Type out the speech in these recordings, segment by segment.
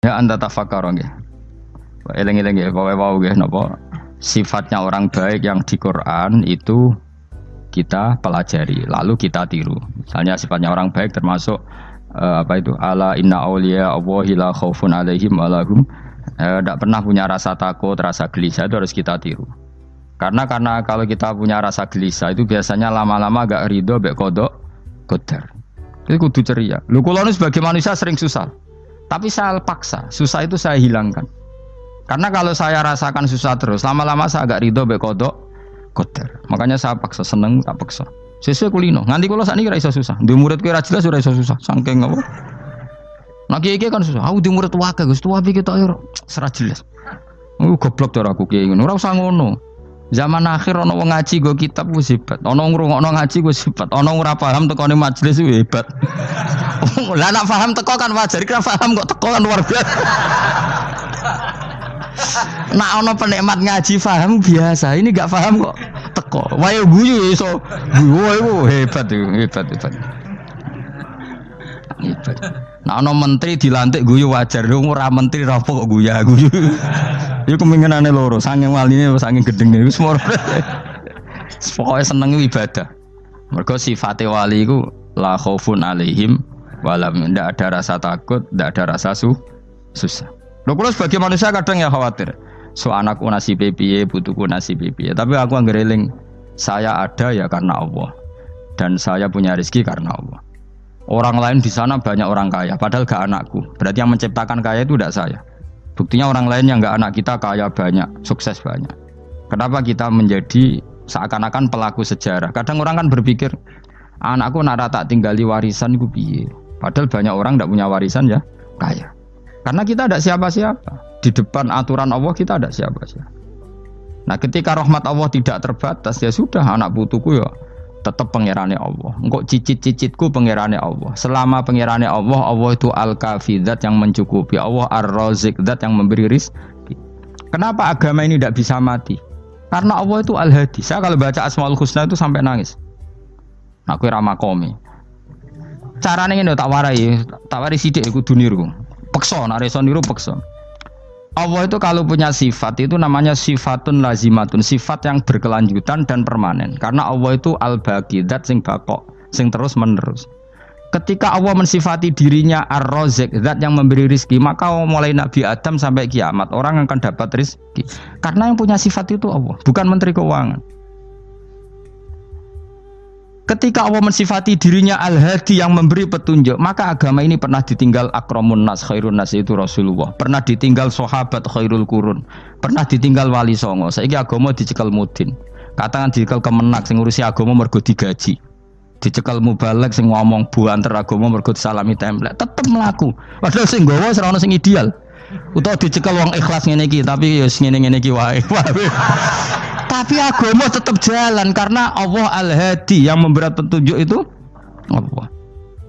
Ya anda tafakar nggih. Eling-eling nggih pokoke wau nggih napa sifatnya orang baik yang di Quran itu kita pelajari lalu kita tiru. Misalnya sifatnya orang baik termasuk uh, apa itu ala inna auliya Allahi la khaufun alaihim walahum tidak uh, pernah punya rasa takut, rasa gelisah itu harus kita tiru. Karena karena kalau kita punya rasa gelisah itu biasanya lama-lama agak ridho, bek kodok, kodar. Itu kudu ceria. Lu kalau sebagai manusia sering susah. Tapi saya paksa, susah itu saya hilangkan. Karena kalau saya rasakan susah terus, lama-lama saya agak ridho bekodok kotor. Makanya saya paksa seneng, tak paksa. Sesuai kulino. Nganti kalau saat ini kira susah. Di murid kira jelas sudah iso susah. Sangking apa? Nah kiai kan susah. Aku di murid wakil, gus tua tak ayo serat jelas. Aku goblok cara aku kiai ngono. Ora usah ngono. Zaman akhir ono wong ngaji go kitab wis hebat. Ono ngrungokno ngaji wis hebat. Ono ora paham tekone majelis wis hebat. Lah nak paham teko kan wajar, kira paham kok teko kan luar biasa. Nak ono penikmat ngaji paham biasa. Ini gak paham kok teko. Wayo guyu iso. Guyu hebat hebat hebat. Hebat. Nah ono menteri dilantik guyu wajar. Ora menteri rapo kok guyu guyu. Iku kemungkinane loro, saking waline saking gedenge wis. Pokoke seneng ibadah. Mergo sifate wali iku la khaufun alaihim walam ndak ada rasa takut, ndak ada rasa su susah. Lho kula sebagai manusia kadang ya khawatir. So anakku nasi piye, butuhku nasi piye. Tapi aku anggereling saya ada ya karena Allah. Dan saya punya rezeki karena Allah. Orang lain di sana banyak orang kaya, padahal gak anakku. Berarti yang menciptakan kaya itu tidak saya. Buktinya orang lain yang nggak anak kita kaya banyak, sukses banyak. Kenapa kita menjadi seakan-akan pelaku sejarah? Kadang orang kan berpikir, anakku nara tak tinggali warisan gue piye. Padahal banyak orang tidak punya warisan ya kaya. Karena kita ada siapa-siapa. Di depan aturan Allah kita ada siapa-siapa. Nah ketika rahmat Allah tidak terbatas ya sudah anak putuku ya tetap pangerane Allah. Engkau cicit-cicitku pangerane Allah. Selama pangerane Allah, Allah itu al-kafi yang mencukupi. Allah ar-razik yang memberi rizki. Kenapa agama ini tidak bisa mati? Karena Allah itu al-hadi. Saya kalau baca Asmaul Husna itu sampai nangis. Aku ramah komi. Caranya ini tak warai, tak warai sidik aku duniru. Pekso, nareson niru pekso. Allah itu kalau punya sifat itu namanya sifatun lazimatun, sifat yang berkelanjutan dan permanen. Karena Allah itu al-baqi, zat sing bakok, sing terus menerus. Ketika Allah mensifati dirinya ar-razik, zat yang memberi rizki, maka mulai Nabi Adam sampai kiamat orang akan dapat rizki. Karena yang punya sifat itu Allah, bukan menteri keuangan. Ketika Allah mensifati dirinya Al-Hadi yang memberi petunjuk, maka agama ini pernah ditinggal akramun nas, khairun nas itu Rasulullah. Pernah ditinggal sahabat khairul kurun. Pernah ditinggal wali songo. Saiki agama dicekal mudin. Katakan dicekal kemenak sing ngurusi agama mergo digaji. Dicekal mubalek sing ngomong bu antar agama mergo salami template. Tetep melaku. Padahal sing gawa ora sing ideal. Utawa dicekal wong ikhlas ngene iki, tapi ya ngene-ngene iki wae. Tapi agama tetap jalan karena Allah Al-Hadi yang memberi petunjuk itu Allah.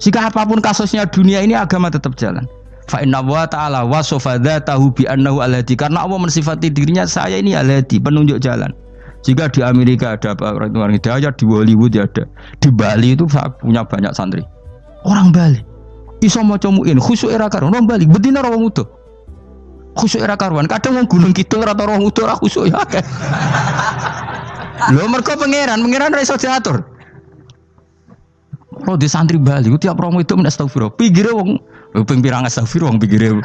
Jika apa pun kasusnya dunia ini agama tetap jalan. Fa inna wa ta'ala wa tahu bi annahu al-hadi karena Allah mensifati dirinya saya ini al-hadi penunjuk jalan. Jika di Amerika ada orang hidayah, di Hollywood ya ada. Di Bali itu punya banyak santri. Orang Bali. Iso maca muin khusyuk era karo orang Bali betina orang utuh khusyuk era karuan. Kadang wong gunung kidul ora roh ora khusyuk ya akeh. Lho mergo pangeran, pangeran ra iso diatur. Oh di santri Bali, tiap romo itu men astagfirullah. Pinggire wong ping pirang astagfirullah wong pinggire.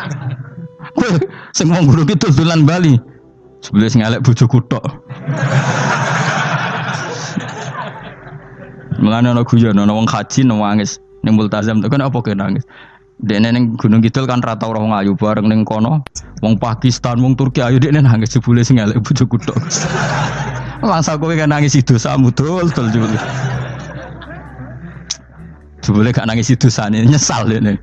Sing wong gunung kidul dolan Bali. Sebelah sing elek bojoku tok. Mulane ana guyon ana wong haji nangis ning multazam tekan apa ke nangis. Dene ning Gunung Kidul kan rata ora wong ayu bareng ning kono. Wong Pakistan, wong Turki ayu dekne nangis jebule sing elek bojoku tok. Masa kowe kan nangis dosamu dul dul jebule. Jebule gak nangis dosane nyesal dene.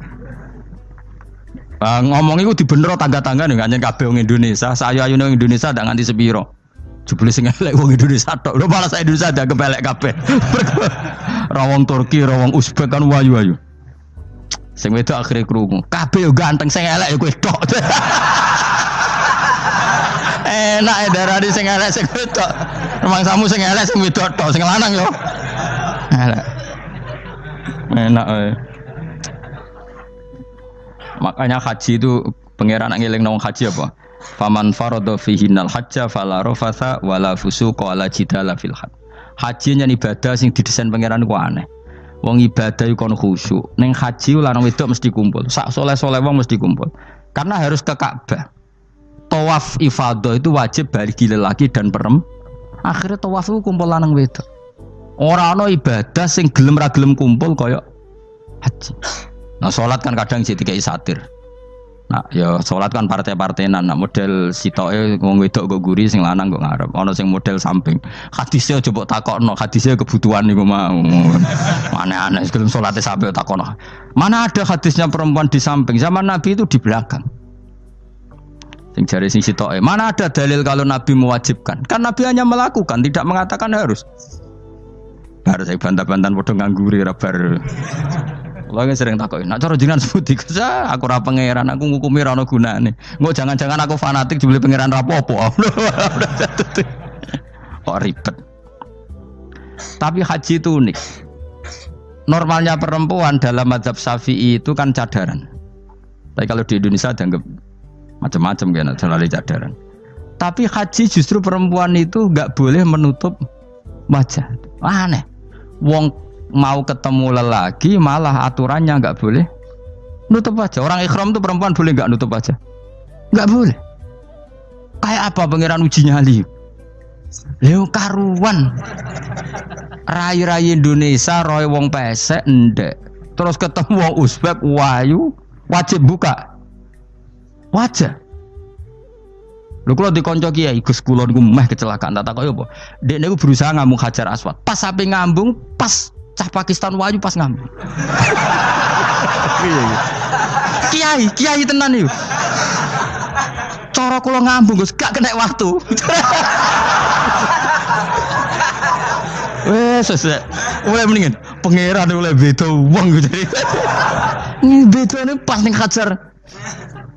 Uh, ngomong itu di bener tangga-tangga nih nganyen kabeh wong Indonesia. Saya ayu nang Indonesia ndak nganti sepiro. Jebule sing elek wong Indonesia tok. Lho malah saya Indonesia ada kepelek kabeh. Rawong Turki, rawong Uzbek kan wayu-wayu. Sing wedok akhirnya krungu. Kabeh yo ganteng sing elek yo kowe tok. Enak ya darani sing elek sing wedok. Emang samu sing elek sing wedok tok, sing lanang yo. Elek. Enak eh. Makanya haji itu Pangeran ngeling nang haji apa? Faman farada fihinnal hajja fala rafatha wala fusuqa wala jidala fil hajj. Haji nyen ibadah sing didesain pangeran ku aneh. Wong ibadah iku kon khusyuk. Ning haji lanang wedok mesti kumpul. Sak soleh-soleh wong mesti kumpul. Karena harus ke Ka'bah. Tawaf ifadah itu wajib bagi lelaki dan perempuan. Akhirnya tawaf itu kumpul lanang wedok. Orang no ibadah sing gelem ra gelem kumpul kaya haji. Nah sholat kan kadang jadi kayak satir. Nah, ya sholat kan partai-partainan. Nah, model sitoke wong wedok kok guri sing lanang kok ngarep. Ana sing model samping. Hadisnya coba takokno, hadisnya kebutuhan niku mau. Mana aneh sebelum sholatnya sampai takokno. Mana ada hadisnya perempuan di samping? Zaman Nabi itu di belakang. Sing jari sing sitoke. Mana ada dalil kalau Nabi mewajibkan? Kan Nabi hanya melakukan, tidak mengatakan harus. Baru saya bantah-bantahan bodoh ngangguri rabar. Kalau yang sering takokin, nak cara jenengan sebuti kerja, aku ora pangeran, aku ngukumi ra ono gunane. Engko jangan-jangan aku fanatik dibeli pangeran rapopo. Kok ribet. Tapi haji itu unik. Normalnya perempuan dalam mazhab Syafi'i itu kan cadaran. Tapi kalau di Indonesia dianggap macam-macam kan, terlalu cadaran. Tapi haji justru perempuan itu nggak boleh menutup wajah. Aneh. Wong mau ketemu lelaki malah aturannya nggak boleh nutup aja. Orang ikhram tuh perempuan boleh nggak nutup aja? Nggak boleh. Kayak apa pangeran uji nyali? Leo karuan. Rai-rai Indonesia roy wong pesek ndek. Terus ketemu wong Uzbek wayu wajib buka. Wajah. Lho kula dikonco kiai Gus kula niku meh kecelakaan tak takoki apa. Dek niku berusaha ngambung Hajar Aswad. Pas sampai ngambung pas cah Pakistan waju pas ngambung. kiai, kiai tenan yuk. Cara kula ngambung Gus gak kena waktu. Wes wes mulai mendingan pangeran mulai beda uang gitu. Ini beda ini pas nih Hajar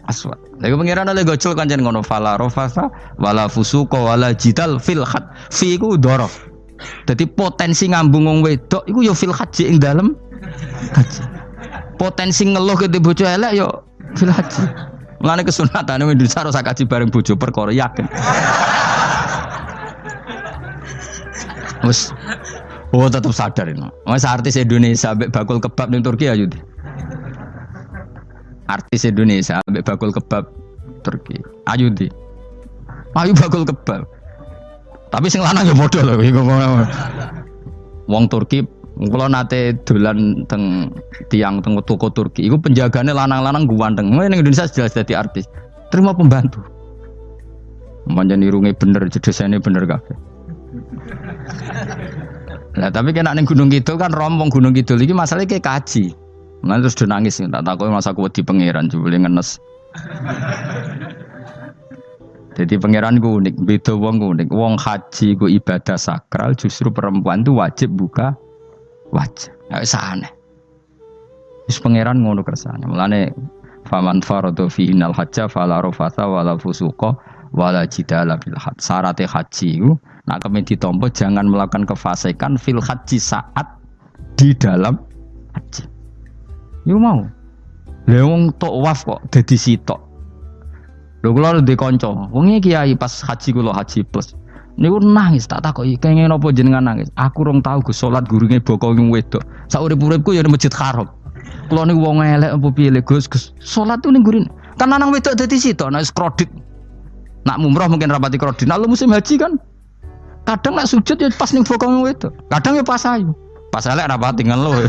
Aswad. Lagi pangeran oleh gocol kan jangan ngono fala rofasa wala fusuko wala jidal fil khat. Fi ku dorof. Jadi potensi ngambung wong wedok iku yo fil haji ing dalem haji. Potensi ngeluh ke bojo elek yo fil haji. Mulane kesunatan Indonesia harus kaji bareng bojo perkara yakin. Wes Oh tetap sadar ini. Mas artis Indonesia ambek bakul kebab ning Turki ayo di. Artis Indonesia ambek bakul kebab Turki. Ayo di. Ayo bakul kebab. Tapi sing lanang ya bodoh loh. Wong Turki, kalau nate dolan teng tiang teng toko Turki, itu penjaganya lanang-lanang ganteng. Mau yang Indonesia jelas jadi artis, terima pembantu. Manjan irunge bener, jedesane bener kafe. Nah tapi kena neng gunung gitu kan rombong gunung gitu lagi masalahnya kayak kaji. Nanti terus udah nangis, tak tahu masa aku di pangeran, coba ngenes. Jadi pangeran ku unik, beda wong unik. Wong haji ku ibadah sakral, justru perempuan itu wajib buka wajah. Nggak aneh. Terus pangeran ngono kersane. Mulane faman faradu fi innal hajja fala rafasa wala fusuqa wala fil hajj. Syarat haji ku nak kemen ditompo jangan melakukan kefasikan fil haji saat di dalam haji. Yuk mau. Lewong tok waf kok dadi sitok. Lho kula ndek kanca, wong kiai pas haji kula haji plus. Niku nangis tak takoki, kenging napa jenengan nangis? Aku rong tau Gus salat gurunge boko ning wedok. Sak urip-uripku ya Masjid Haram. Kula niku wong elek apa piye Gus Gus. Salat tuh ning gurin. Kan nang wedok dadi sitok nek kredit. Nak mumroh mungkin rapati kredit. Nak musim haji kan kadang nak sujud ya pas ning boko ning wedok. Kadang ya pas ayu. Pas elek rapati ngeluh.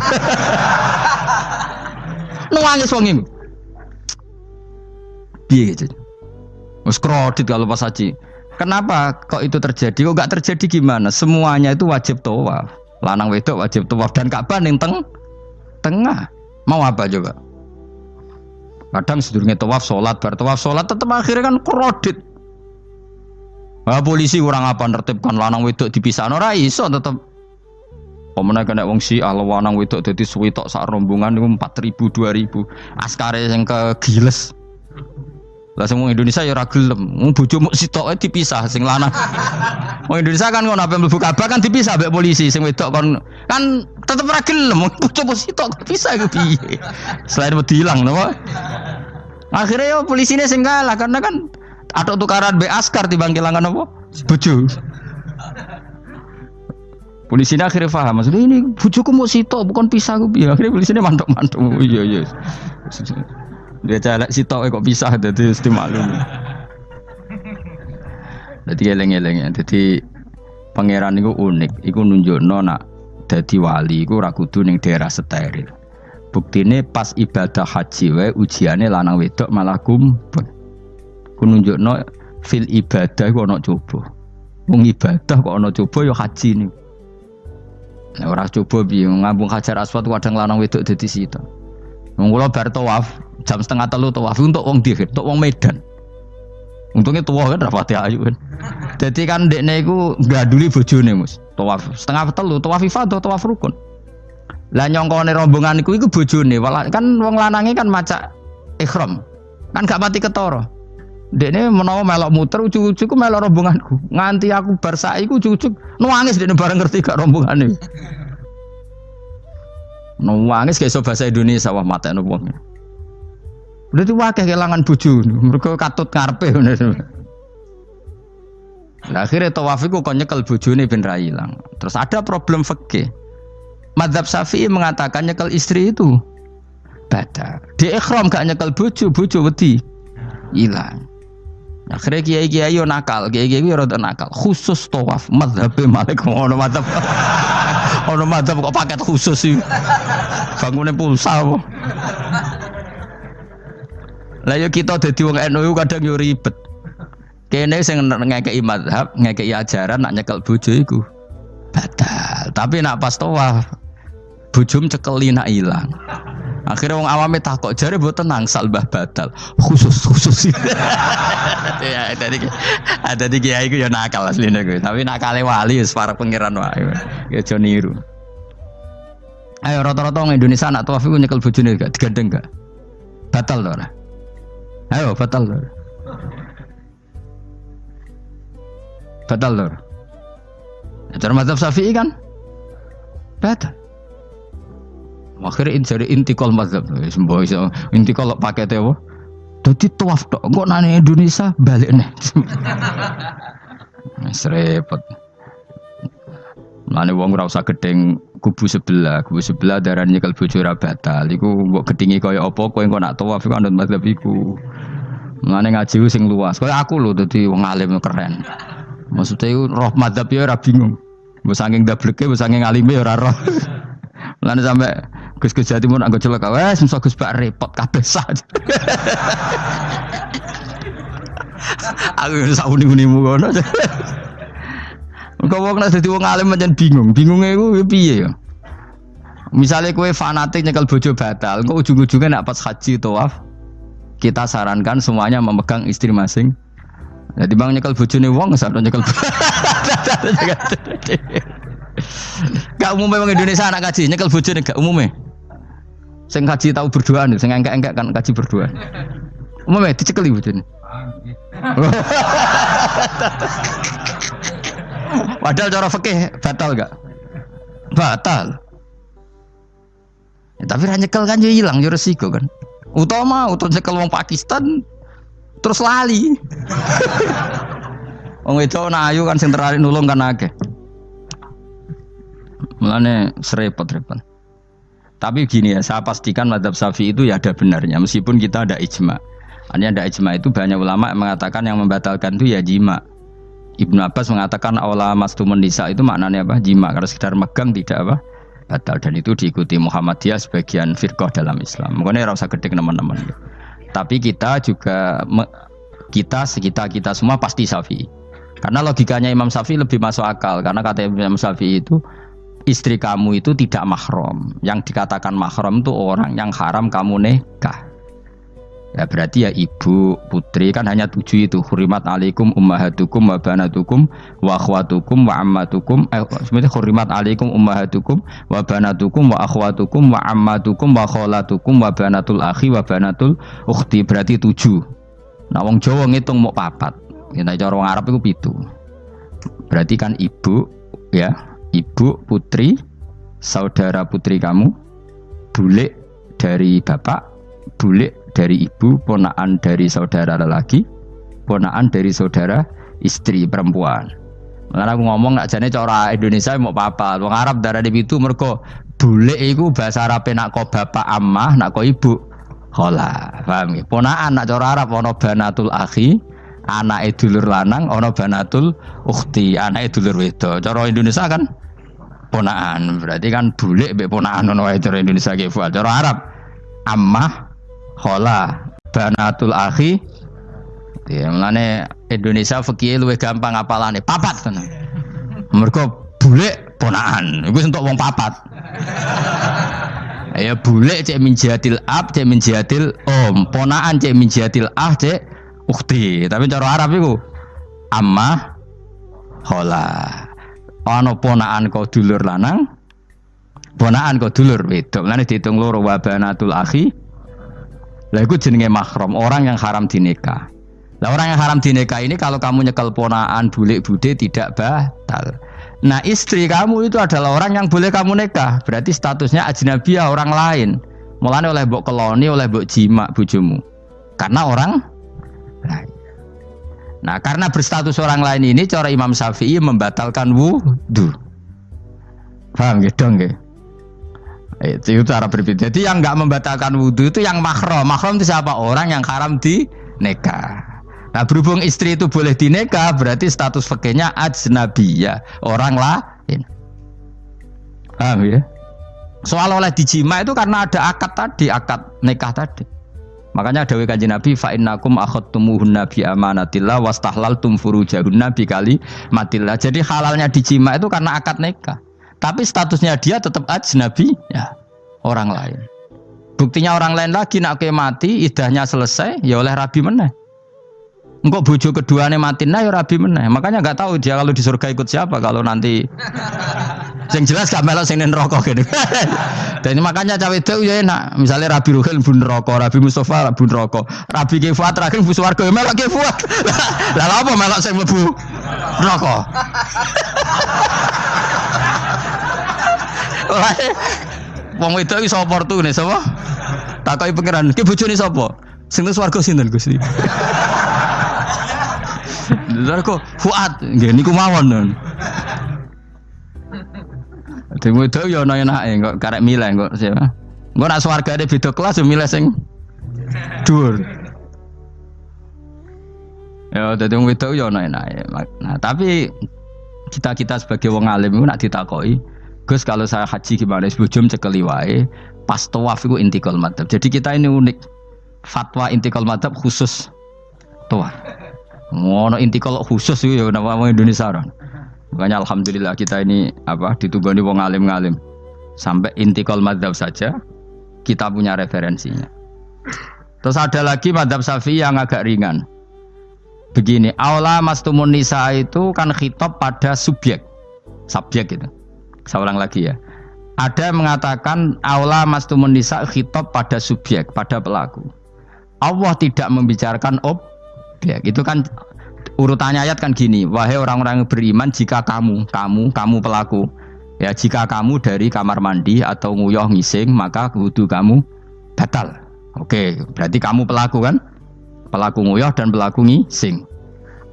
Nangis wong iku. Piye gitu? Mas kredit kalau pas haji. Kenapa kok itu terjadi? Kok gak terjadi gimana? Semuanya itu wajib tawaf. Lanang wedok wajib tawaf dan Ka'bah ning teng tengah. Mau apa coba? Kadang sedurunge tawaf salat, bar tawaf salat tetep akhirnya kan kredit. Nah, polisi kurang apa nertibkan lanang wedok dipisah ora iso tetep Pemenang kena wong si lanang wedok dadi suwitok sak rombongan niku 4000 2000. Askare yang ke Giles. Lah semua Indonesia ya ora gelem. Wong bojomu sitoke dipisah sing lanang. Wong Indonesia kan ngono ape mlebu Ka'bah kan dipisah mbek polisi sing wedok kon kan tetep ora gelem. Bojomu sitok dipisah iku piye? Selain wedi ilang napa? Akhirnya yo polisinya sing kalah karena kan atau tukaran be askar timbang kelangan apa? Bojo. Polisinya akhirnya paham, maksudnya ini bujuku mau sito bukan pisah gue ya akhirnya polisinya mantuk mantuk oh, iya iya dia celek sito kok pisah jadi mesti maklum jadi eleng eleng ya. Jadi pangeran itu unik. Itu nunjuk nona jadi wali itu rakudu neng daerah steril. Ini pas ibadah haji wae ujiannya lanang wedok malah kumpul. Ku nunjuk no fil ibadah kok ono coba. Wong ibadah kok ono coba yo haji nih Nah, orang coba bingung ngambung hajar aswad kadang lanang wedok dadi sita. Wong bar tawaf jam setengah telu tawaf untuk wong dihir, untuk wong Medan. Untungnya tua kan rapati ayu kan. Jadi kan dekne iku gaduli bojone Mus. Tawaf setengah telu, tawaf ifadah, tawaf rukun. Lah nyongkone rombongan iku iku bojone, kan wong lanange kan maca ikhram. Kan gak pati ketara. Dekne menawa melok muter ujug-ujug melok rombonganku. Nganti aku bar saiki ujug-ujug nangis dekne bareng ngerti gak rombongane. Nangis kayak bahasa Indonesia wah mata wong. Berarti wakil kehilangan bojo, mereka katut ngarepe Nah, akhirnya tawafiku kok nyekel bojone ben ra ilang. Terus ada problem fikih. Madzhab Syafi'i mengatakan nyekel istri itu batal. Di ikhram gak nyekel bojo, bojo wedi hilang. Akhirnya kiai kiai yo nakal, kiai kiai yo nakal. Khusus tawaf madhab malik ngono madhab. Ono madhab kok paket khusus sih. Bangunnya pulsa apa? Lah yo kita dadi wong NU kadang yo ribet. Kene sing ngekeki madhab, ngekeki ajaran nak nyekel bojo iku batal. Tapi nak pas tawaf bojom cekeli nak ilang. Akhirnya wong awame takok jare mboten tenang salbah batal. Khusus khusus. ya tadi ada di kiai ku ya nakal asline gue. Tapi nakale wali para pangeran wae. Ya aja. Ayo rata-rata wong Indonesia anak tawaf iku nyekel bojone gak digandeng gak? Batal to ora? Ayo batal to. Batal to. Cara mazhab Syafi'i kan? Batal. Akhirnya jadi intikal mazhab. Sembuh iso intikal pakai apa? Jadi tuaf tok. Kok nane Indonesia balik nih. Serepot. Mana wong ora usah gedeng kubu sebelah, kubu sebelah darah nyekel bojo ora batal. Iku mbok gedingi kaya apa kowe engko nak tawaf iku anut mazhab iku. Mulane ngaji sing luas. Kaya aku lho dadi wong alim keren. Maksudnya itu roh mazhab ya ora bingung. Mbok saking dableke, mbok saking alime ya ora roh. Mulane sampai Gus Gus Jawa Timur anggo celaka wes musa Gus Pak repot kabeh sah. Aku sak uni-unimu ngono. Kau wong nek dadi wong alim pancen bingung. Bingungnya iku piye ya? Misalnya kue fanatik nyekel bojo batal, kok ujung-ujungnya nak pas haji tawaf, kita sarankan semuanya memegang istri masing. Jadi bang nyekel bojone wong, sampe nyekel. Gak umumnya bang Indonesia anak kaji nyekel bojone gak umumnya. Sing kaji tahu berdua nih, sing enggak-enggak kan kaji berdua. Umumnya dicekeli bojone. Padahal cara fikih batal gak? Batal. Ya, tapi nyekel kan jadi hilang, jadi resiko kan. Utama, utama nyekel wong Pakistan terus lali. Wong itu ayu kan sing nulung kan akeh. Mulane serepot-repot. Tapi gini ya, saya pastikan madhab safi itu ya ada benarnya, meskipun kita ada ijma. Hanya ada ijma itu banyak ulama yang mengatakan yang membatalkan itu ya jima. Ibnu Abbas mengatakan awala mastumun nisa itu maknanya apa? Jima. Karena sekedar megang tidak apa? Batal. Dan itu diikuti Muhammadiyah sebagian firqah dalam Islam. Mungkin rasa gede teman-teman. Tapi kita juga kita sekitar kita semua pasti safi. Karena logikanya Imam Syafi'i lebih masuk akal. Karena kata Imam Syafi'i itu istri kamu itu tidak mahram. Yang dikatakan mahram itu orang yang haram kamu nikah. Ya berarti ya ibu, putri kan hanya tujuh itu. Hurimat alaikum ummahatukum wa banatukum wa akhwatukum wa ammatukum. Eh, sebenarnya hurimat alaikum ummahatukum wa banatukum wa akhwatukum wa ammatukum wa kholatukum wa banatul akhi wa banatul ukhti. Berarti tujuh. Nah wong Jawa ngitung mau papat. Kita cara orang Arab itu pitu. Berarti kan ibu ya ibu, putri, saudara putri kamu, bule dari bapak, bulik dari ibu, ponaan dari saudara lelaki, ponaan dari saudara istri perempuan. Karena aku ngomong nak jane cara Indonesia mau apa? Wong Arab darah di itu mereka bulik itu bahasa Arab nak kau bapak amah, nak kau ibu hola. Paham ya? Ponaan nak cara Arab ono banatul akhi, anak dulur lanang, ono banatul ukhti, anak dulur wedo. Cara Indonesia kan ponaan. Berarti kan bulik be ponaan ono cara Indonesia ge Cara Arab ammah, hola, banatul akhi, Ya, mulane Indonesia fikih luwih gampang apalane papat tenan. Mergo bulik ponaan. Iku untuk wong papat. ya bulik cek min jihadil ab, cek min jihadil om. Ponaan cek min jihadil ah, cek ukti. Tapi cara Arab iku amma hola. Ana ponaan kau dulur lanang, ponaan kau dulur wedok. Mulane dihitung loro wabanatul akhi. Lah iku jenenge mahram, orang yang haram dinikah. Nah orang yang haram dinikah ini kalau kamu nyekel ponaan bulik bude tidak batal. Nah istri kamu itu adalah orang yang boleh kamu nikah. Berarti statusnya ajnabiyah orang lain. Mulanya oleh bok keloni, oleh bok jima bujumu. Karena orang. Nah karena berstatus orang lain ini cara Imam Syafi'i membatalkan wudhu. Paham gitu dong Itu, cara berbeda. Jadi yang nggak membatalkan wudhu itu yang mahram. Mahram itu siapa? Orang yang haram di nikah. Nah berhubung istri itu boleh dineka berarti status fakirnya ajnabiyah orang lain. Paham ya? Soal oleh dijima itu karena ada akad tadi, akad nikah tadi. Makanya ada kanjeng Nabi fa innakum akhadtumuhunna bi amanatillah wastahlaltum furujahunna bi kali matillah. Jadi halalnya dijima itu karena akad nikah. Tapi statusnya dia tetap ajnabi ya orang lain. Buktinya orang lain lagi nak mati idahnya selesai ya oleh rabi meneh. Engkau bojo kedua nih mati nah ya rabi meneh. Makanya nggak tahu dia kalau di surga ikut siapa kalau nanti. Yang jelas gak melok sing rokok gitu. Dan makanya cawe itu ya enak. Misalnya Rabi Ruhil bun rokok, Rabi Mustafa bun rokok, Rabi Kifuat terakhir bus warga ya melok Kifuat. Lah apa melok sing mlebu rokok? Wong iki sapa nih sapa? Takoki pangeran, ki bojone sapa? Sing swarga sinten Gusti? Lha kok Fuad nggih niku mawon Demo itu ya ana enake kok karek milih kok siapa. Engko nak swargane beda kelas yo milih sing dhuwur. Ya dadi wong wedok ya ana enake. Nah, tapi kita-kita sebagai wong alim itu nak ditakoki, Gus kalau saya haji gimana? Sebujum cekeli wae, pas tawaf itu intikal madhab. Jadi kita ini unik. Fatwa intikal madhab khusus tawaf. Ngono inti kalau khusus itu ya nama Indonesia orang. Makanya alhamdulillah kita ini apa ditugani wong alim ngalim. Sampai inti kalau madhab saja kita punya referensinya. Terus ada lagi madhab syafi'i yang agak ringan. Begini, aula mastumun nisa itu kan khitab pada subjek. Subjek itu. Saya lagi ya. Ada yang mengatakan aula mastumun nisa khitab pada subjek, pada pelaku. Allah tidak membicarakan ob Ya, itu kan urutannya ayat kan gini, wahai orang-orang beriman jika kamu, kamu, kamu pelaku, ya jika kamu dari kamar mandi atau nguyah ngising maka wudhu kamu batal. Oke, berarti kamu pelaku kan? Pelaku nguyah dan pelaku ngising.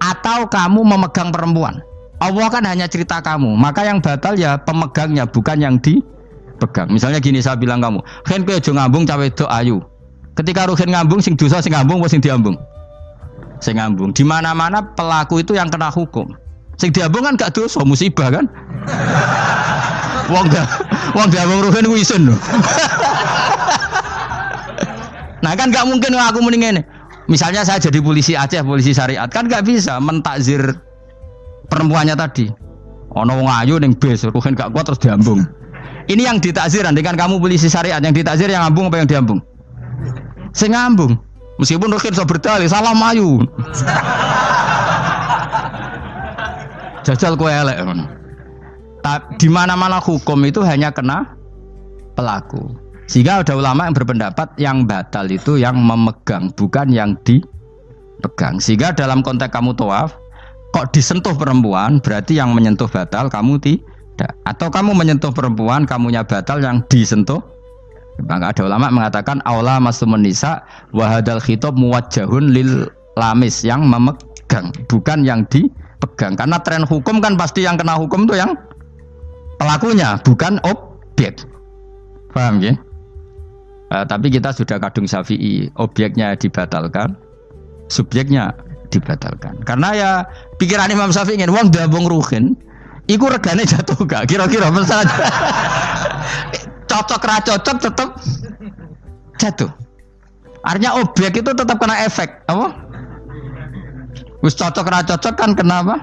Atau kamu memegang perempuan. Allah kan hanya cerita kamu, maka yang batal ya pemegangnya bukan yang dipegang. Misalnya gini saya bilang kamu, "Hen kowe aja ngambung cawe ayu." Ketika ruhin ngambung sing dosa sing ngambung sing diambung? Sing ngambung. Di mana-mana pelaku itu yang kena hukum. Sing diambung kan gak dosa, musibah kan? Wong gak wong diambung ruhen ku isin Nah kan gak mungkin aku mending ini. Misalnya saya jadi polisi Aceh, polisi syariat, kan gak bisa mentakzir perempuannya tadi. Ono wong ayu ning bis, ruhen gak kuat terus diambung. Ini yang ditakzir, nanti kan kamu polisi syariat, yang ditakzir yang ngambung apa yang diambung? Sing ngambung. Meskipun Rukin bisa berdalih, salah mayu. Jajal kue elek. Di mana-mana hukum itu hanya kena pelaku. Sehingga ada ulama yang berpendapat yang batal itu yang memegang, bukan yang dipegang. Sehingga dalam konteks kamu tawaf, kok disentuh perempuan, berarti yang menyentuh batal, kamu tidak. Atau kamu menyentuh perempuan, kamunya batal, yang disentuh Maka ada ulama mengatakan aula masumun nisa wahadal khitab muwajjahun lil lamis yang memegang bukan yang dipegang. Karena tren hukum kan pasti yang kena hukum itu yang pelakunya bukan objek. Paham ya? Eh, tapi kita sudah kadung syafi'i objeknya dibatalkan subjeknya dibatalkan. Karena ya pikiran Imam Syafi'i ingin wong dabung ruhin iku regane jatuh gak? Kira-kira misalnya cocok ra cocok tetap jatuh artinya objek itu tetap kena efek apa wis cocok ra cocok kan kenapa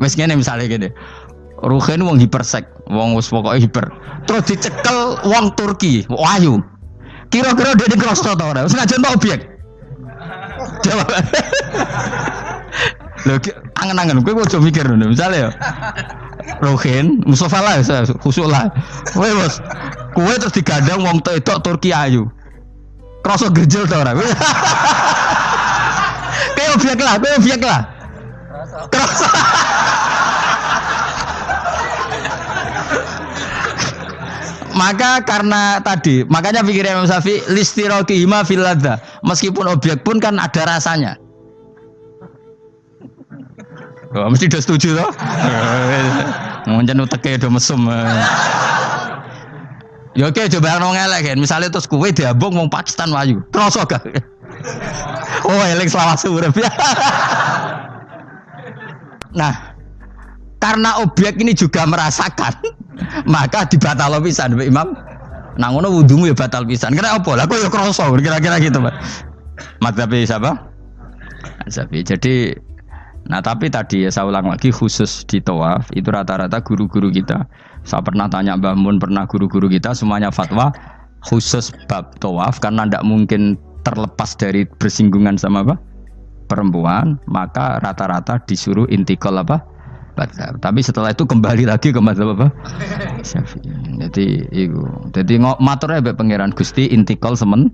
wis ngene misalnya gini Ruhin wong hipersek, wong wis pokoknya hiper. Terus dicekel wong Turki, wahyu. Kira-kira dia di cross to? Wis ngajen objek. Jawab. Lho, angen-angen kowe ojo mikir ngono. Misale ya. Rohin, Mustafa lah, saya khusuk lah. Kowe bos, kowe terus digandang wong wedok Turki ayu. Krasa gerjel to ora? Kowe objek lah, kowe objek lah. Krasa. Maka karena tadi, makanya pikirnya Imam Syafi'i listiroki hima fil ladza. Meskipun objek pun kan ada rasanya. Oh, mesti udah setuju toh? Mungkin uteke udah mesum. Ya oke coba yang ngelek kan. Misalnya terus kue diabung wong Pakistan wayu. Terus gak? Oh, elek selawat urip ya. Nah, karena objek ini juga merasakan, maka dibatal pisan Mbak Imam. Nah ngono wudumu ya batal pisan. Kira apa? Lah kok ya kroso kira-kira gitu, Pak. Madzhabi siapa? Jadi Nah tapi tadi ya saya ulang lagi khusus di tawaf itu rata-rata guru-guru kita. Saya pernah tanya Mbah Mun, pernah guru-guru kita semuanya fatwa khusus bab tawaf karena tidak mungkin terlepas dari bersinggungan sama apa perempuan maka rata-rata disuruh intikal apa Madhab. Tapi setelah itu kembali lagi ke madhab apa? Jadi itu. Jadi ngok maturnya be pangeran Gusti intikal semen.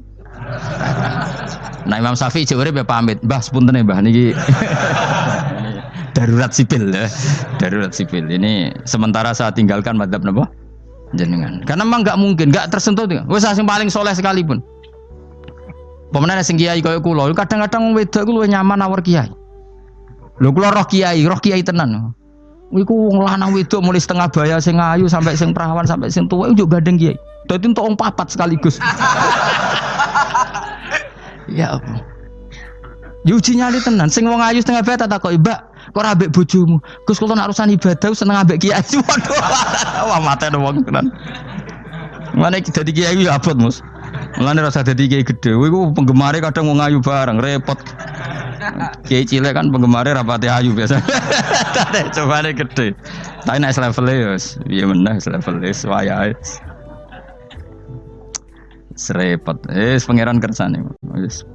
Nah Imam Syafi'i cek urip pamit. Mbah sepunten ya Mbah niki. Darurat sipil ya. Darurat sipil. Ini sementara saya tinggalkan madhab napa? Jenengan. Karena memang nggak mungkin, nggak tersentuh. Wes sing paling soleh sekalipun. Pemenang sing kiai kaya kula, kadang-kadang wong wedok ku luwih nyaman awar kiai. Lho kula roh kiai, roh kiai tenan. Iku wong lanang wedok mulai setengah baya sing ayu sampai sing perawan sampai sing tua juga gandeng kiai. Dadi entuk wong papat sekaligus. ya apa? Yuji nyali tenan, sing wong ayu setengah baya tak takoki, "Mbak, kok ora ambek bojomu?" Gus kula nak urusan ibadah seneng ambek kiai. Waduh. Wah mate wong tenan. Mana kita di kiai ya abot mus. Mulane rasa dadi kiai gede. Iku penggemare kadang wong ayu bareng repot. Kiai cilik kan penggemare rapati ayu biasa. Coba nih gede. Tapi naik level ya, iya meneh level es wayahe. Serepot. Eh, pangeran kersane. Wis.